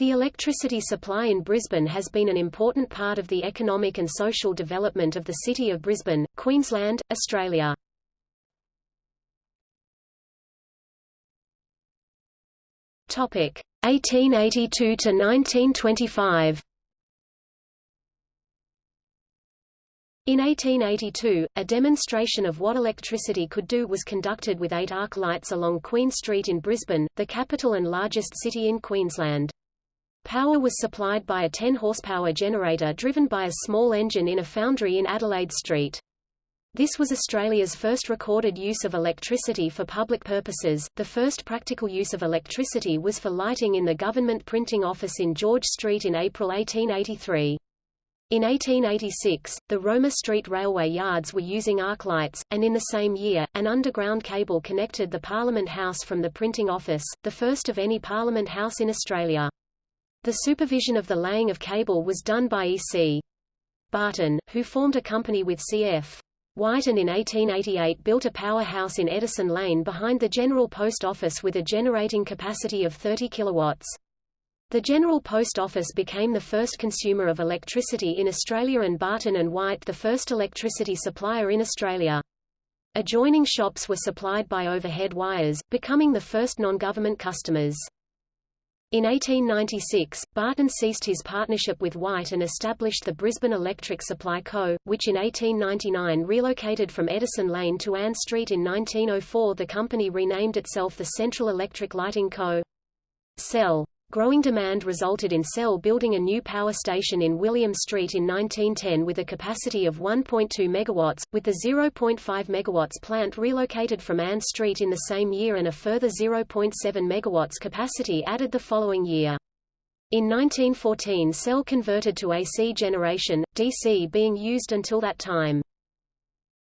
The electricity supply in Brisbane has been an important part of the economic and social development of the city of Brisbane, Queensland, Australia. Topic 1882 to 1925. In 1882, a demonstration of what electricity could do was conducted with eight arc lights along Queen Street in Brisbane, the capital and largest city in Queensland. Power was supplied by a 10 horsepower generator driven by a small engine in a foundry in Adelaide Street. This was Australia's first recorded use of electricity for public purposes. The first practical use of electricity was for lighting in the government printing office in George Street in April 1883. In 1886, the Roma Street railway yards were using arc lights, and in the same year, an underground cable connected the Parliament House from the printing office, the first of any Parliament House in Australia. The supervision of the laying of cable was done by E.C. Barton, who formed a company with C.F. White and in 1888 built a powerhouse in Edison Lane behind the General Post Office with a generating capacity of 30 kilowatts. The General Post Office became the first consumer of electricity in Australia and Barton and White the first electricity supplier in Australia. Adjoining shops were supplied by overhead wires, becoming the first non-government customers. In 1896, Barton ceased his partnership with White and established the Brisbane Electric Supply Co., which in 1899 relocated from Edison Lane to Ann Street in 1904 the company renamed itself the Central Electric Lighting Co. Cell. Growing demand resulted in Cell building a new power station in William Street in 1910 with a capacity of 1.2 MW, with the 0.5 MW plant relocated from Ann Street in the same year and a further 0.7 MW capacity added the following year. In 1914 Cell converted to AC generation, DC being used until that time.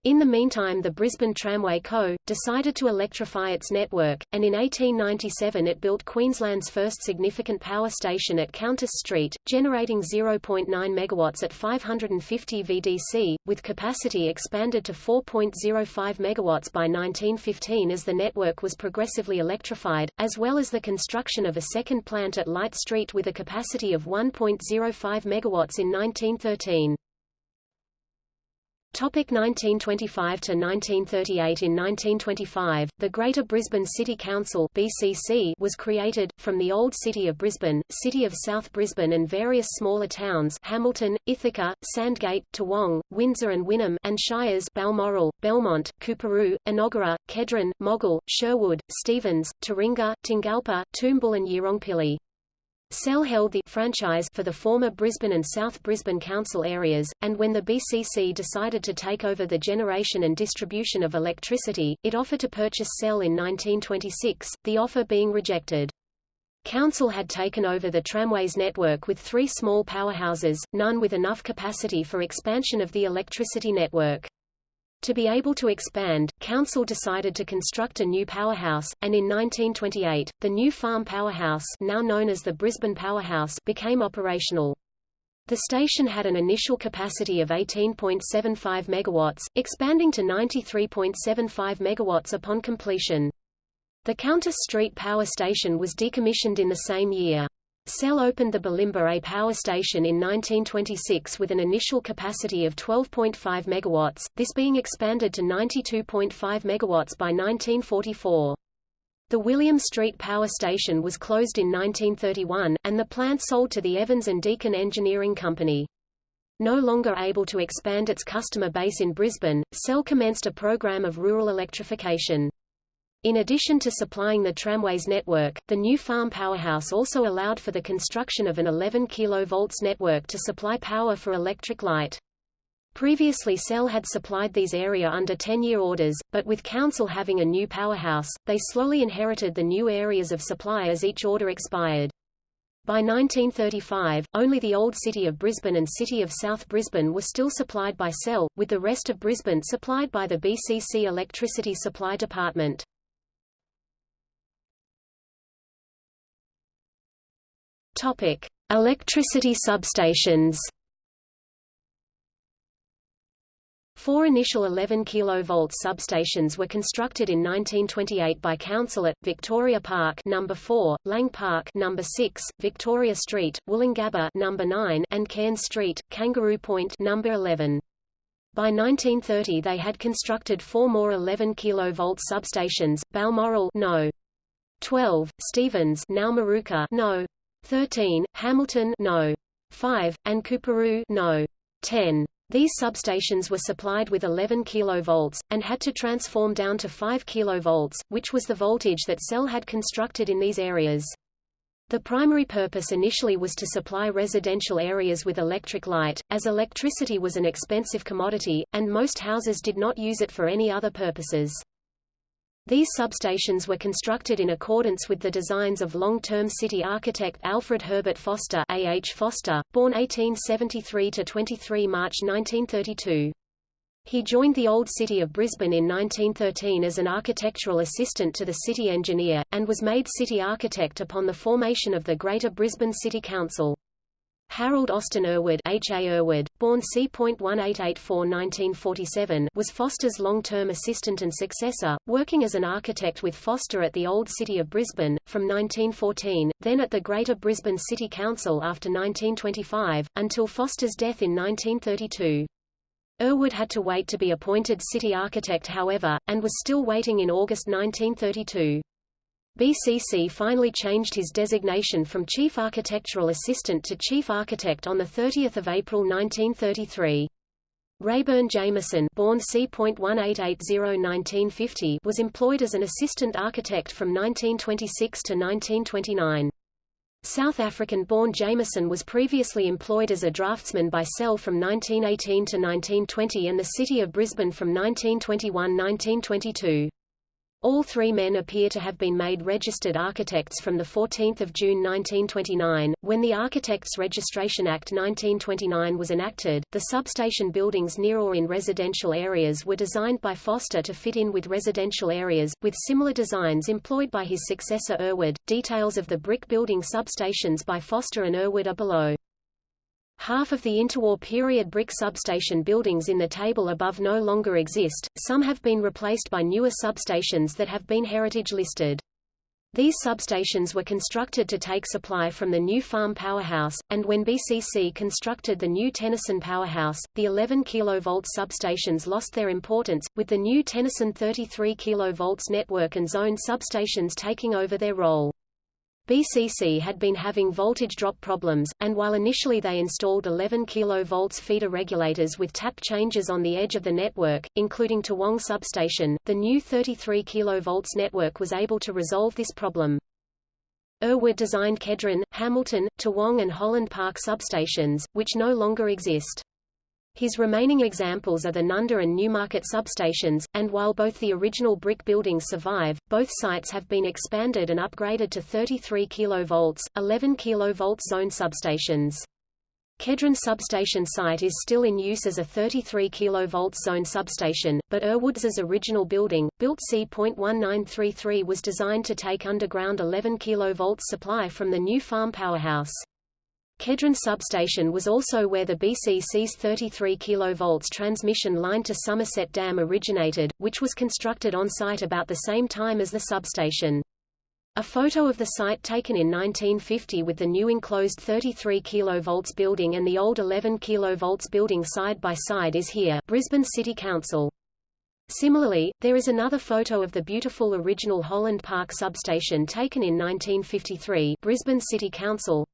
In the meantime the Brisbane Tramway Co., decided to electrify its network, and in 1897 it built Queensland's first significant power station at Countess Street, generating 0.9 MW at 550 VDC, with capacity expanded to 4.05 MW by 1915 as the network was progressively electrified, as well as the construction of a second plant at Light Street with a capacity of 1.05 MW in 1913. Topic 1925 to 1938 In 1925, the Greater Brisbane City Council (BCC) was created from the old city of Brisbane, city of South Brisbane, and various smaller towns: Hamilton, Ithaca, Sandgate, Toowong, Windsor, and Wynnum, and shires: Balmoral, Belmont, Coorparoo, Enoggera, Kedron, Moggill, Sherwood, Stephens, Taringa, Tingalpa, Toombul, and Yeerongpilly. Cell held the franchise for the former Brisbane and South Brisbane council areas, and when the BCC decided to take over the generation and distribution of electricity, it offered to purchase Cell in 1926, the offer being rejected. Council had taken over the tramways network with three small powerhouses, none with enough capacity for expansion of the electricity network. To be able to expand, Council decided to construct a new powerhouse, and in 1928, the new farm powerhouse now known as the Brisbane Powerhouse became operational. The station had an initial capacity of 18.75 megawatts, expanding to 93.75 megawatts upon completion. The Countess Street Power Station was decommissioned in the same year. Cell opened the Bulimba A power station in 1926 with an initial capacity of 12.5 megawatts, this being expanded to 92.5 megawatts by 1944. The William Street Power Station was closed in 1931, and the plant sold to the Evans and Deacon Engineering Company. No longer able to expand its customer base in Brisbane, Cell commenced a program of rural electrification. In addition to supplying the tramways network, the new farm powerhouse also allowed for the construction of an 11 kV network to supply power for electric light. Previously Cell had supplied these area under 10-year orders, but with Council having a new powerhouse, they slowly inherited the new areas of supply as each order expired. By 1935, only the old city of Brisbane and city of South Brisbane were still supplied by Cell, with the rest of Brisbane supplied by the BCC Electricity Supply Department. Topic: Electricity substations. Four initial 11 kV substations were constructed in 1928 by Council at Victoria Park number 4, Lang Park number 6, Victoria Street, Woolloongabba number 9, and Cairns Street, Kangaroo Point number 11. By 1930 they had constructed four more 11 kV substations, Balmoral no. 12, Stephens now Moorooka no. 13, Hamilton no. 5, and Coorparoo no. 10. These substations were supplied with 11 kV, and had to transform down to 5 kV, which was the voltage that Cell had constructed in these areas. The primary purpose initially was to supply residential areas with electric light, as electricity was an expensive commodity, and most houses did not use it for any other purposes. These substations were constructed in accordance with the designs of long-term city architect Alfred Herbert Foster A. H. Foster, born 1873–23 March 1932. He joined the Old City of Brisbane in 1913 as an architectural assistant to the city engineer, and was made city architect upon the formation of the Greater Brisbane City Council. Harold Austin Erwood, H. A. Erwood, born C.1884-1947, was Foster's long-term assistant and successor, working as an architect with Foster at the Old City of Brisbane, from 1914, then at the Greater Brisbane City Council after 1925, until Foster's death in 1932. Erwood had to wait to be appointed city architect however, and was still waiting in August 1932. BCC finally changed his designation from Chief Architectural Assistant to Chief Architect on 30 April 1933. Rayburn Jameson born C.1880-1950 was employed as an assistant architect from 1926 to 1929. South African-born Jameson was previously employed as a draftsman by Cell from 1918 to 1920 and the City of Brisbane from 1921–1922. All three men appear to have been made registered architects from 14 June 1929. When the Architects Registration Act 1929 was enacted, the substation buildings near or in residential areas were designed by Foster to fit in with residential areas, with similar designs employed by his successor Erwood. Details of the brick building substations by Foster and Erwood are below. Half of the interwar period brick substation buildings in the table above no longer exist, some have been replaced by newer substations that have been heritage listed. These substations were constructed to take supply from the new farm powerhouse, and when BCC constructed the new Tennyson powerhouse, the 11 kV substations lost their importance, with the new Tennyson 33 kV network and zone substations taking over their role. BCC had been having voltage drop problems, and while initially they installed 11 kV feeder regulators with tap changes on the edge of the network, including Toowong substation, the new 33 kV network was able to resolve this problem. Erwood designed Kedron, Hamilton, Toowong and Holland Park substations, which no longer exist. His remaining examples are the Nunda and Newmarket substations, and while both the original brick buildings survive, both sites have been expanded and upgraded to 33 kV, 11 kV zone substations. Kedron substation site is still in use as a 33 kV zone substation, but Erwoods's original building, built C.1933 was designed to take underground 11 kV supply from the new farm powerhouse. Kedron substation was also where the BCC's 33 kV transmission line to Somerset Dam originated, which was constructed on site about the same time as the substation. A photo of the site taken in 1950 with the new enclosed 33 kV building and the old 11 kV building side by side is here Brisbane City Council. Similarly, there is another photo of the beautiful original Holland Park substation taken in 1953 Brisbane City Council.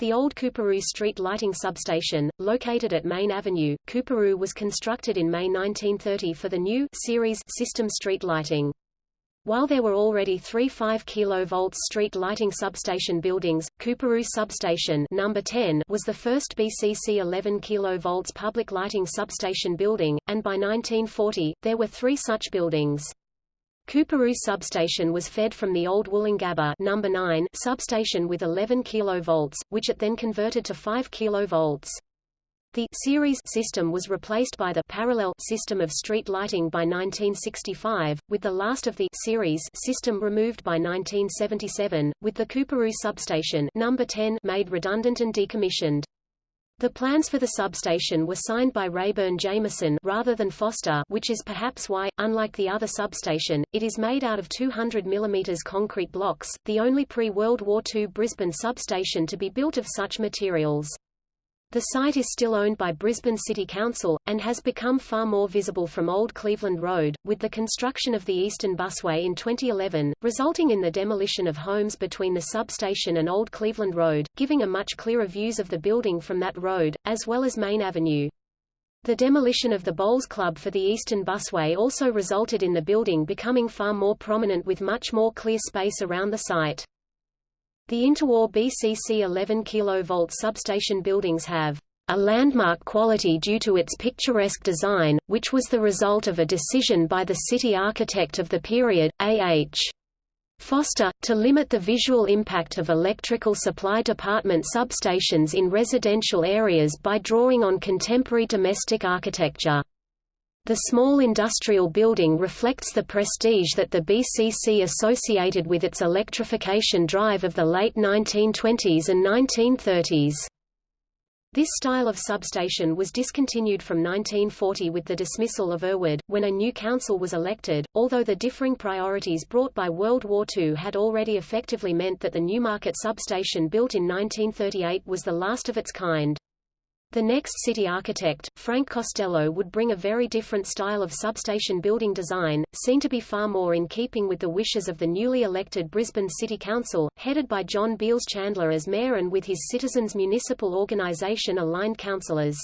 The old Coorparoo Street lighting substation, located at Main Avenue, Coorparoo was constructed in May 1930 for the new series system street lighting. While there were already three 5 kV street lighting substation buildings, Coorparoo Substation number 10 was the first BCC 11 kV public lighting substation building, and by 1940, there were three such buildings. Coorparoo substation was fed from the old Woolloongabba number 9 substation with 11 kV, which it then converted to 5 kV. The series system was replaced by the parallel system of street lighting by 1965, with the last of the series system removed by 1977, with the Coorparoo substation number 10 made redundant and decommissioned. The plans for the substation were signed by Rayburn Jameson rather than Foster which is perhaps why, unlike the other substation, it is made out of 200 mm concrete blocks, the only pre-World War II Brisbane substation to be built of such materials. The site is still owned by Brisbane City Council, and has become far more visible from Old Cleveland Road, with the construction of the Eastern Busway in 2011, resulting in the demolition of homes between the substation and Old Cleveland Road, giving a much clearer views of the building from that road, as well as Main Avenue. The demolition of the Bowls Club for the Eastern Busway also resulted in the building becoming far more prominent with much more clear space around the site. The Interwar BCC 11 kV substation buildings have a landmark quality due to its picturesque design, which was the result of a decision by the city architect of the period, A.H. Foster, to limit the visual impact of electrical supply department substations in residential areas by drawing on contemporary domestic architecture. The small industrial building reflects the prestige that the BCC associated with its electrification drive of the late 1920s and 1930s. This style of substation was discontinued from 1940 with the dismissal of Erwood, when a new council was elected, although the differing priorities brought by World War II had already effectively meant that the Newmarket substation built in 1938 was the last of its kind. The next city architect, Frank Costello would bring a very different style of substation building design, seen to be far more in keeping with the wishes of the newly elected Brisbane City Council, headed by John Beals Chandler as mayor and with his Citizens Municipal Organisation aligned councillors.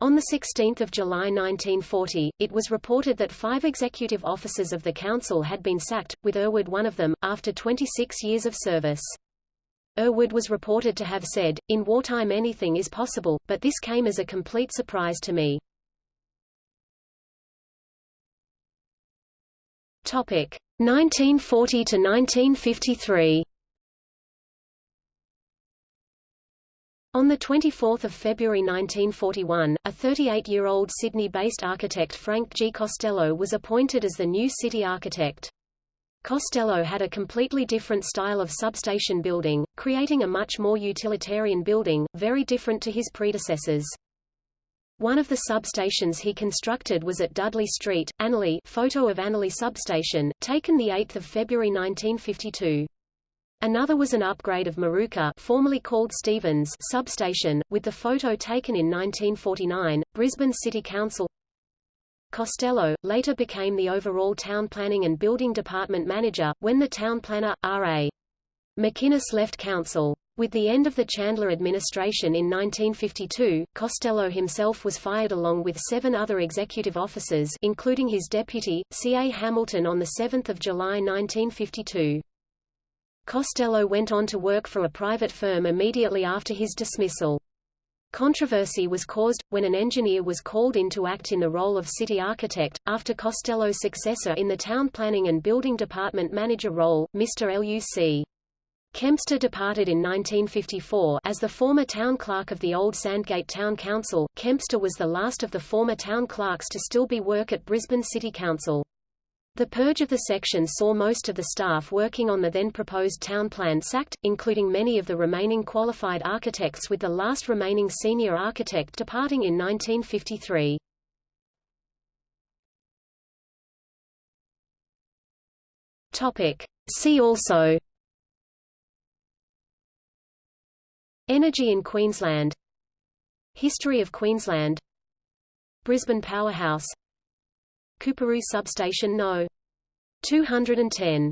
On 16 July 1940, it was reported that five executive officers of the council had been sacked, with Erwood one of them, after 26 years of service. Erwood was reported to have said, in wartime anything is possible, but this came as a complete surprise to me. Topic 1940 to 1953. On 24 February 1941, a 38-year-old Sydney-based architect Frank G. Costello was appointed as the new city architect. Costello had a completely different style of substation building, creating a much more utilitarian building, very different to his predecessors. One of the substations he constructed was at Dudley Street, Annerley photo of Annerley substation, taken 8 February 1952. Another was an upgrade of Moorooka formerly called Stephens substation, with the photo taken in 1949. Brisbane City Council Costello, later became the overall town planning and building department manager, when the town planner, R.A. McInnes left council. With the end of the Chandler administration in 1952, Costello himself was fired along with seven other executive officers including his deputy, C.A. Hamilton on 7 July 1952. Costello went on to work for a private firm immediately after his dismissal. Controversy was caused, when an engineer was called in to act in the role of city architect, after Costello's successor in the town planning and building department manager role, Mr. L.U.C. Kempster departed in 1954 as the former town clerk of the old Sandgate Town Council. Kempster was the last of the former town clerks to still be work at Brisbane City Council. The purge of the section saw most of the staff working on the then proposed town plan sacked, including many of the remaining qualified architects with the last remaining senior architect departing in 1953. Topic. See also Energy in Queensland History of Queensland Brisbane Powerhouse Coorparoo Substation No. 210